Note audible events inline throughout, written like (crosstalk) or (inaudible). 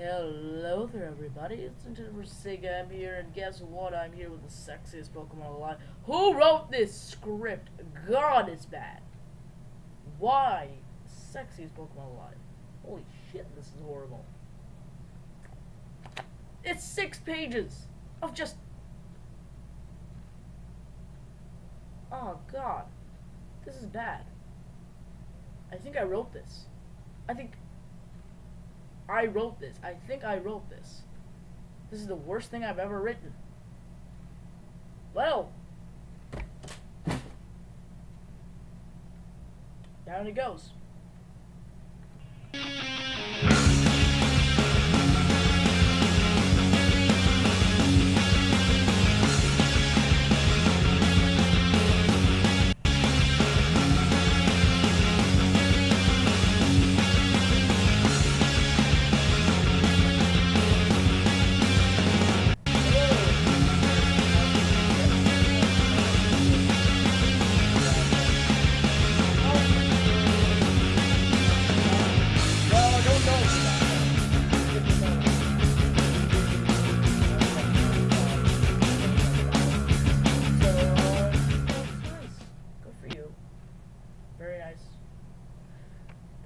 Hello there, everybody. It's Nintendo Sega. I'm here, and guess what? I'm here with the sexiest Pokemon alive. Who wrote this script? God, it's bad. Why? Sexiest Pokemon alive. Holy shit, this is horrible. It's six pages of just. Oh, God. This is bad. I think I wrote this. I think I wrote this. I think I wrote this. This is the worst thing I've ever written. Well, down it goes.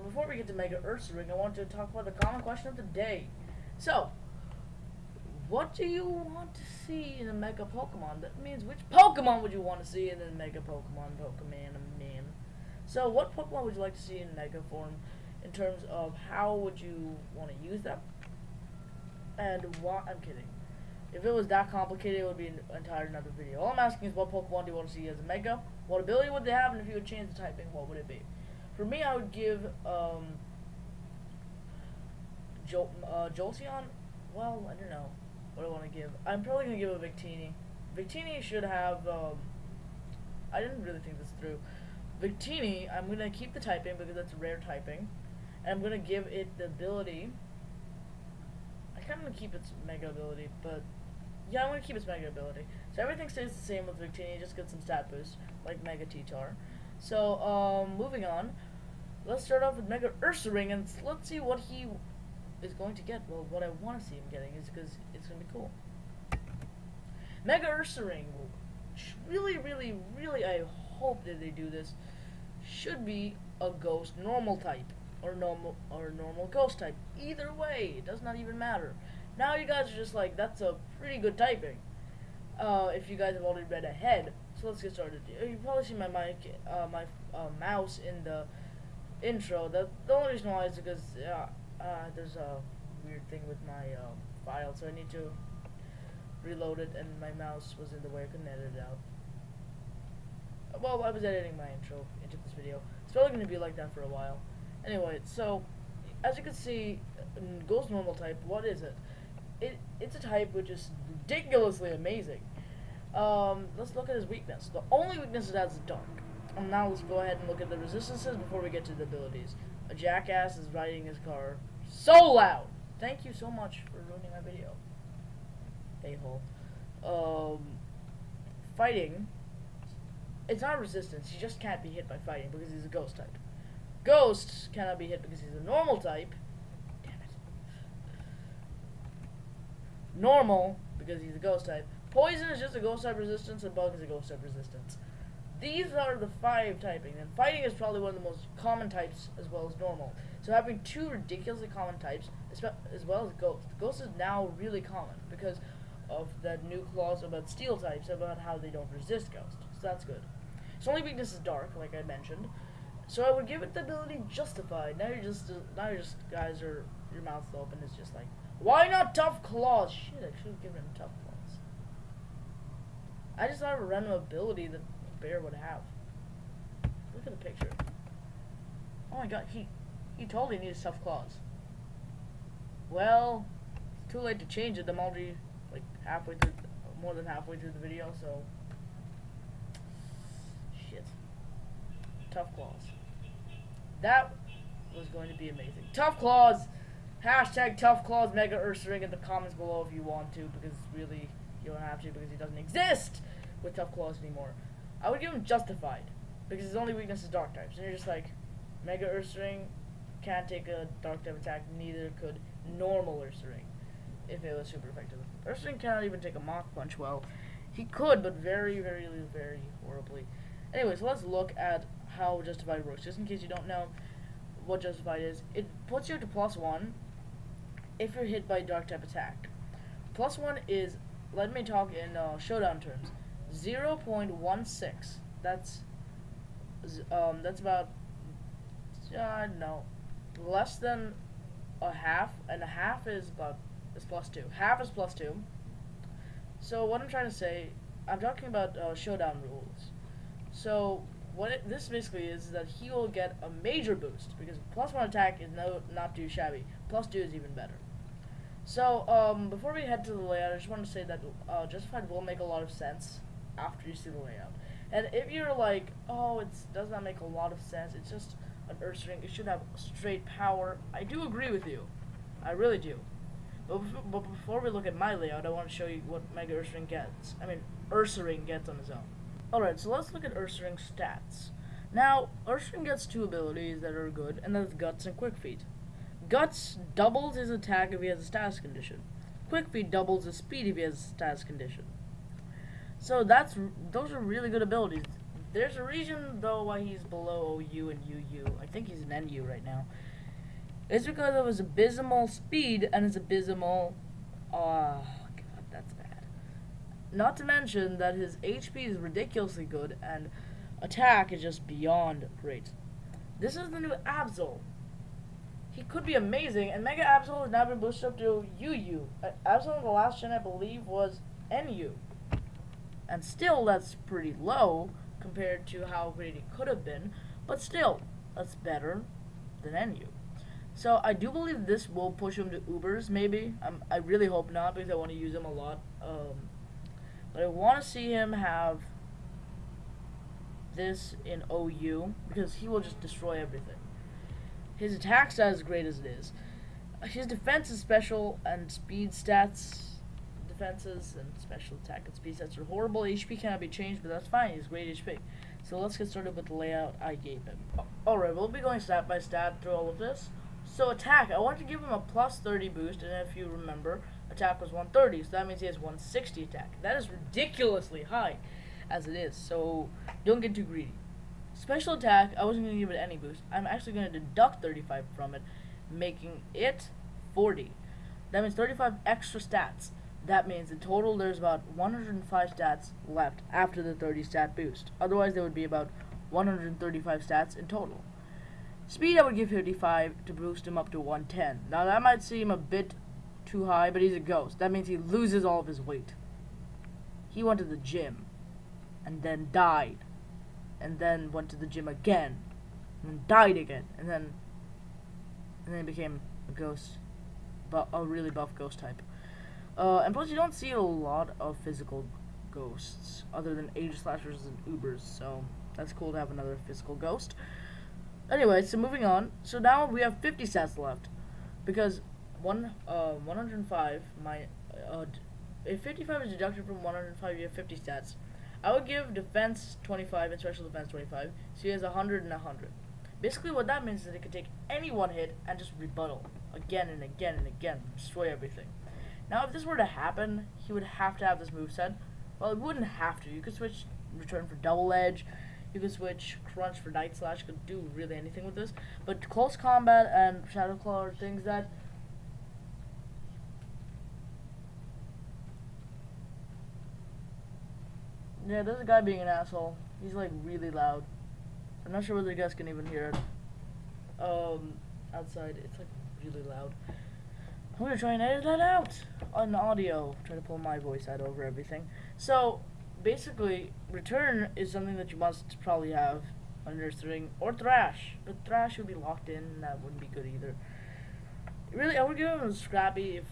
But before we get to Mega Ursaring, I want to talk about the common question of the day. So, what do you want to see in a Mega Pokemon? That means which Pokemon would you want to see in a Mega Pokemon, Pokemon, man? So, what Pokemon would you like to see in Mega form? in terms of how would you want to use them and what I'm kidding if it was that complicated it would be an entire another video all I'm asking is what Pokemon do you want to see as a Mega what ability would they have and if you would change the typing what would it be for me I would give um Jol uh, Jolteon well I don't know what I want to give I'm probably gonna give a Victini Victini should have um I didn't really think this through Victini, I'm gonna keep the typing because that's rare typing. And I'm gonna give it the ability. I kind of want to keep its mega ability, but yeah, I'm gonna keep its mega ability. So everything stays the same with Victini, just get some stat boost, like Mega T-Tar. So, um, moving on. Let's start off with Mega Ursaring, and let's see what he is going to get. Well, what I want to see him getting is because it's gonna be cool. Mega Ursaring, really, really, really, I hope that they do this. Should be a ghost normal type or normal or normal ghost type. Either way, it does not even matter. Now you guys are just like that's a pretty good typing. Uh, if you guys have already read ahead, so let's get started. You probably see my mic, uh, my uh, mouse in the intro. The, the only reason why is because uh, uh, there's a weird thing with my um, file, so I need to reload it, and my mouse was in the way. I couldn't edit it out. Well, I was editing my intro into this video. It's probably going to be like that for a while. Anyway, so as you can see, Ghost Normal type. What is it? It it's a type which is ridiculously amazing. Um, let's look at his weakness. The only weakness it has is dark. And now let's go ahead and look at the resistances before we get to the abilities. A jackass is riding his car so loud. Thank you so much for ruining my video. A hole. Um, fighting. It's not resistance. He just can't be hit by fighting because he's a ghost type. Ghost cannot be hit because he's a normal type. Damn it. Normal because he's a ghost type. Poison is just a ghost type resistance, and bug is a ghost type resistance. These are the five typing, and fighting is probably one of the most common types as well as normal. So having two ridiculously common types, as well as ghost. Ghost is now really common because of that new clause about steel types about how they don't resist ghost. So that's good. Its only weakness is dark, like I mentioned. So I would give it the ability justified. Now you're just uh, now you're just guys are your mouth's open. It's just like why not tough claws? Shit, I should have given him tough claws. I just thought a random ability that bear would have. Look at the picture. Oh my god, he he totally needs tough claws. Well, it's too late to change it. I'm already like halfway through, more than halfway through the video, so shit. Tough claws. That was going to be amazing. Tough claws. Hashtag tough claws mega Ursaring in the comments below if you want to, because really you don't have to because he doesn't exist with tough claws anymore. I would give him justified because his only weakness is dark types, and you're just like mega Ursaring can't take a dark type attack. Neither could normal Ursaring if it was super effective. Ursaring cannot even take a Mach Punch well. He could, but very, very, very horribly. Anyway, so let's look at how Justified works. Just in case you don't know what Justified is, it puts you to plus one if you're hit by Dark type attack. Plus one is, let me talk in uh, showdown terms, 0.16. That's um, that's about uh, no less than a half, and a half is about is plus two. Half is plus two. So what I'm trying to say, I'm talking about uh, showdown rules. So what it, this basically is, is that he will get a major boost because plus one attack is no not too shabby. Plus two is even better. So um, before we head to the layout, I just want to say that uh, Justified will make a lot of sense after you see the layout. And if you're like, oh, it does not make a lot of sense, it's just an Ursaring, it should have straight power, I do agree with you. I really do. But, before, but before we look at my layout, I want to show you what Mega Ursaring gets. I mean, Ursaring gets on his own. Alright, so let's look at Ursaring's stats. Now, Ursaring gets two abilities that are good, and that's Guts and Quick Feet. Guts doubles his attack if he has a status condition. Quick Feet doubles his speed if he has a status condition. So that's those are really good abilities. There's a reason though why he's below OU and UU. I think he's an NU right now. It's because of his abysmal speed and his abysmal. Oh god, that's bad. Not to mention that his HP is ridiculously good and attack is just beyond great. This is the new Absol. He could be amazing, and Mega Absol has now been boosted up to UU. Absol in the last gen, I believe, was NU and still that's pretty low compared to how great it could have been, but still, that's better than NU. So I do believe this will push him to Ubers, maybe. I really hope not, because I want to use him a lot. Um, but I want to see him have this in OU, because he will just destroy everything. His attack stat is great as it is. His defense is special, and speed stats defenses and special attack and speed sets are horrible. HP cannot be changed, but that's fine. He's great HP. So let's get started with the layout I gave him. Oh, Alright, we'll be going stat by stat through all of this. So attack, I want to give him a plus 30 boost, and if you remember, attack was 130, so that means he has 160 attack. That is ridiculously high, as it is, so don't get too greedy. Special attack, I wasn't going to give it any boost. I'm actually going to deduct 35 from it, making it 40. That means 35 extra stats. That means in total there's about 105 stats left after the 30 stat boost. Otherwise there would be about 135 stats in total. Speed I would give 55 to boost him up to 110. Now that might seem a bit too high, but he's a ghost. That means he loses all of his weight. He went to the gym and then died and then went to the gym again and died again and then and then became a ghost but a really buff ghost type. Uh, and plus, you don't see a lot of physical ghosts other than Aegislashes and Ubers, so that's cool to have another physical ghost. Anyway, so moving on. So now we have 50 stats left because one uh 105 my uh if 55 is deducted from 105 you have 50 stats. I would give defense 25 and special defense 25, so he has 100 and 100. Basically, what that means is that he can take any one hit and just rebuttal again and again and again, destroy everything. Now, if this were to happen, he would have to have this move set. Well, it wouldn't have to. You could switch Return for Double Edge. You could switch Crunch for Night Slash. You could do really anything with this. But Close Combat and Shadow Claw are things that... Yeah, there's a guy being an asshole. He's, like, really loud. I'm not sure whether you guys can even hear it. Um, outside, it's, like, really loud. I'm gonna try and edit that out on audio. Try to pull my voice out over everything. So basically, return is something that you must probably have under string or thrash, but thrash would be locked in. That wouldn't be good either. Really, I would give him a scrappy if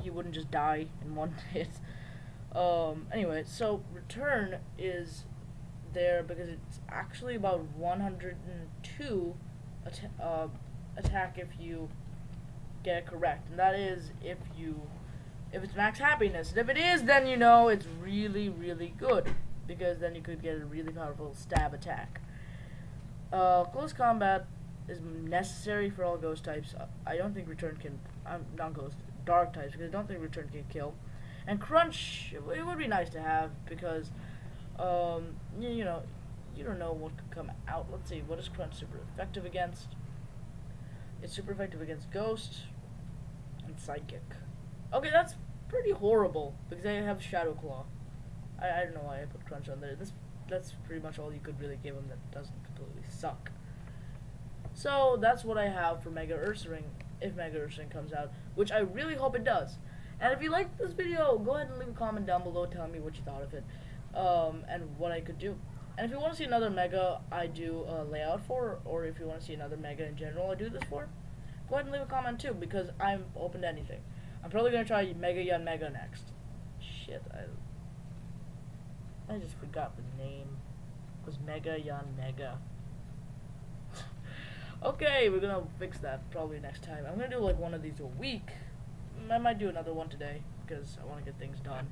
he wouldn't just die in one (laughs) hit. Um, anyway, so return is there because it's actually about 102 at uh, attack if you get it correct, and that is if you if it's max happiness. And if it is, then you know it's really, really good because then you could get a really powerful stab attack. Uh, close combat is necessary for all ghost types. I don't think return can. I'm um, not ghost dark types because I don't think return can kill. And crunch it would be nice to have because um, you, you know you don't know what could come out. Let's see what is crunch super effective against. It's super effective against ghost and psychic. Okay, that's pretty horrible because I have shadow claw. I, I don't know why I put crunch on there. This that's pretty much all you could really give him that doesn't completely suck. So that's what I have for Mega Ursaring, if Mega Ursaring comes out, which I really hope it does. And if you liked this video, go ahead and leave a comment down below telling me what you thought of it, um, and what I could do. And if you want to see another Mega I do a layout for, or if you want to see another Mega in general I do this for, go ahead and leave a comment too, because I'm open to anything. I'm probably to try Mega Yanmega next. Shit, I... I just forgot the name. It was Mega Yanmega. (laughs) okay, we're gonna fix that probably next time. I'm gonna do like one of these a week. I might do another one today because I want to get things done.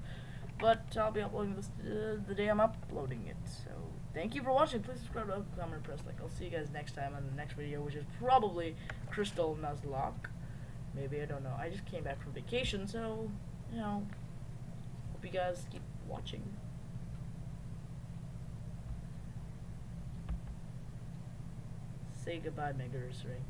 But I'll be uploading this uh, the day I'm uploading it. So thank you for watching. Please subscribe, comment, and press like. I'll see you guys next time on the next video, which is probably Crystal Nuzlocke. Maybe I don't know. I just came back from vacation, so you know. Hope you guys keep watching. Say goodbye, Mega Ring.